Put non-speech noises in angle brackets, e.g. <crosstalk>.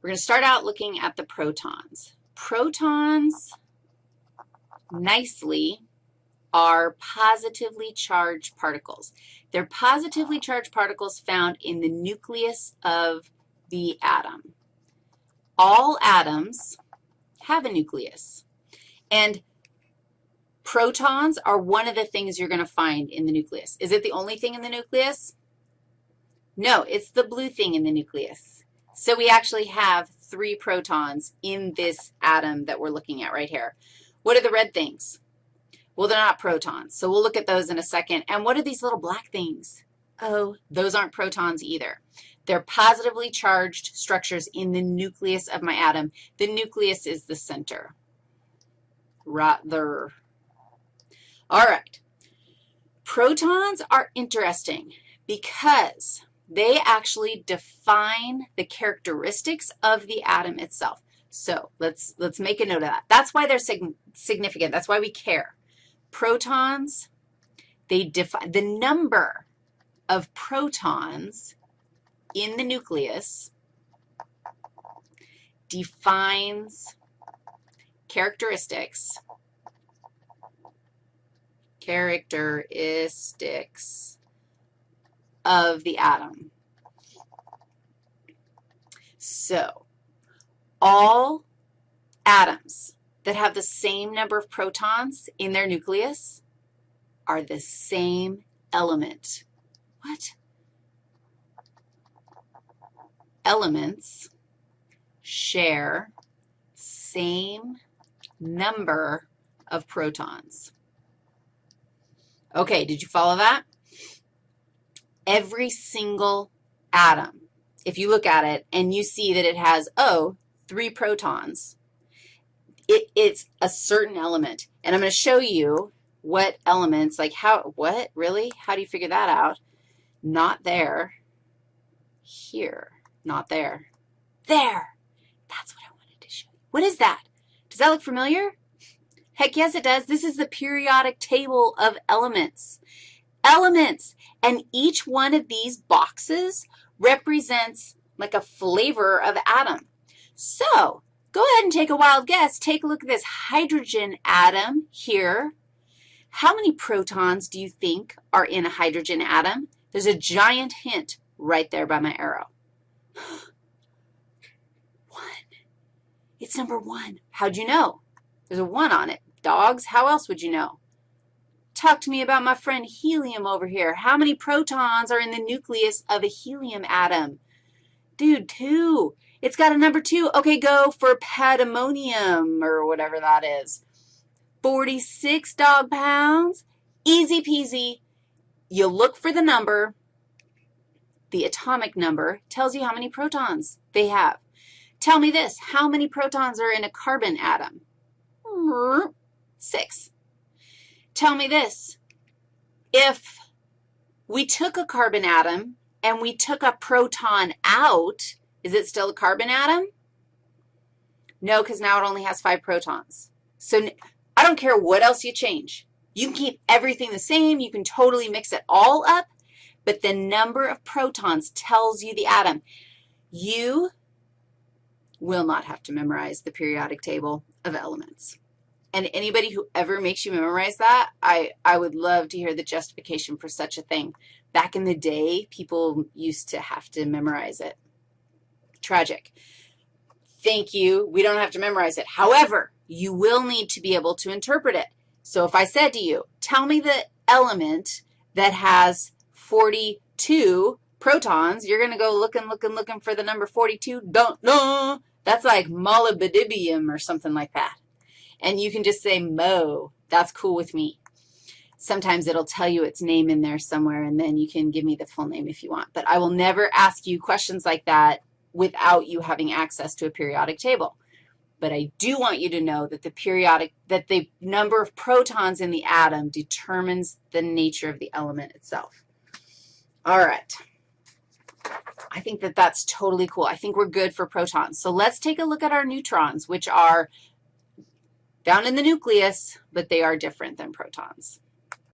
We're going to start out looking at the protons. Protons nicely are positively charged particles. They're positively charged particles found in the nucleus of the atom. All atoms have a nucleus, and protons are one of the things you're going to find in the nucleus. Is it the only thing in the nucleus? No, it's the blue thing in the nucleus. So we actually have three protons in this atom that we're looking at right here. What are the red things? Well, they're not protons, so we'll look at those in a second. And what are these little black things? Oh, those aren't protons either. They're positively charged structures in the nucleus of my atom. The nucleus is the center. Rather. All right. Protons are interesting because they actually define the characteristics of the atom itself. So let's, let's make a note of that. That's why they're sig significant. That's why we care. Protons, they define the number of protons in the nucleus defines characteristics, characteristics of the atom. So all atoms that have the same number of protons in their nucleus are the same element. What? Elements share same number of protons. Okay, did you follow that? Every single atom, if you look at it and you see that it has, oh, three protons, it, it's a certain element. And I'm going to show you what elements, like how, what, really? How do you figure that out? Not there, here, not there, there. That's what I wanted to show you. What is that? Does that look familiar? Heck yes, it does. This is the periodic table of elements elements. And each one of these boxes represents like a flavor of atom. So go ahead and take a wild guess. Take a look at this hydrogen atom here. How many protons do you think are in a hydrogen atom? There's a giant hint right there by my arrow. <gasps> one. It's number one. How'd you know? There's a one on it. Dogs, how else would you know? Talk to me about my friend helium over here. How many protons are in the nucleus of a helium atom? Dude, two. It's got a number two. Okay, go for pandemonium or whatever that is. 46 dog pounds. Easy peasy. You look for the number. The atomic number tells you how many protons they have. Tell me this. How many protons are in a carbon atom? Six. Tell me this. If we took a carbon atom and we took a proton out, is it still a carbon atom? No, because now it only has five protons. So I don't care what else you change. You can keep everything the same. You can totally mix it all up, but the number of protons tells you the atom. You will not have to memorize the periodic table of elements. And anybody who ever makes you memorize that, I, I would love to hear the justification for such a thing. Back in the day, people used to have to memorize it. Tragic. Thank you. We don't have to memorize it. However, you will need to be able to interpret it. So if I said to you, tell me the element that has 42 protons, you're going to go looking, looking, looking for the number 42. Don't know. That's like molybdenum or something like that and you can just say Mo. That's cool with me. Sometimes it'll tell you its name in there somewhere, and then you can give me the full name if you want. But I will never ask you questions like that without you having access to a periodic table. But I do want you to know that the periodic, that the number of protons in the atom determines the nature of the element itself. All right. I think that that's totally cool. I think we're good for protons. So let's take a look at our neutrons, which are down in the nucleus, but they are different than protons.